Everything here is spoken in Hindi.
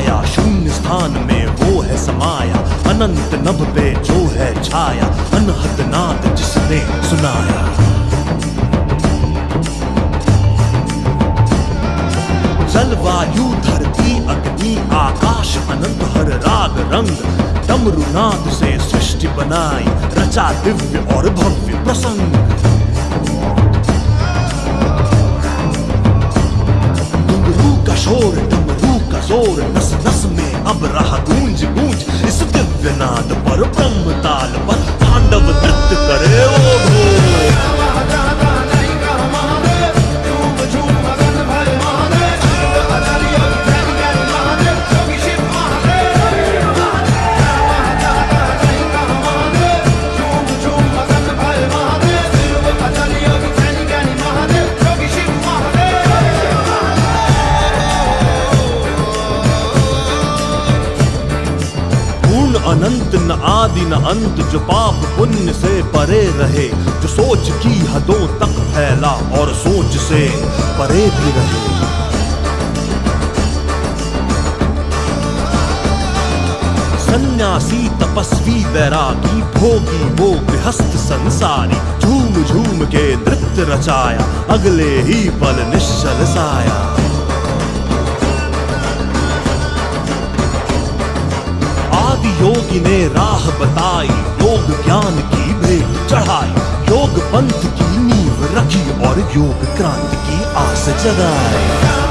आया शून्य स्थान में वो है समाया। अनंत नभ पे जो है छाया, अनहद नाद जिसने सुनाया। जलवायु धरती, अग्नि, आकाश, अनंत हर राग रंग, डमरुनाद से सृष्टि बनाई, रचा दिव्य और भव्य प्रसंग। ज़ोर नस नस में अब रहा गूंज गूंज इस दिव्य नाद पर ब्रह्म ताल पर अनंत न आदि न अंत, जो पाप पुण्य से परे रहे, जो सोच की हदों तक फैला और सोच से परे भी रहे। सन्यासी तपस्वी बैरागी भोगी वो गृहस्थ संसारी झूम झूम के नृत्य रचाया, अगले ही पल निश्चल साया। योगी ने राह बताई, योग ज्ञान की भेंट चढ़ाई। योग पंथ की नींव रखी और योग क्रांति की आस जगाई।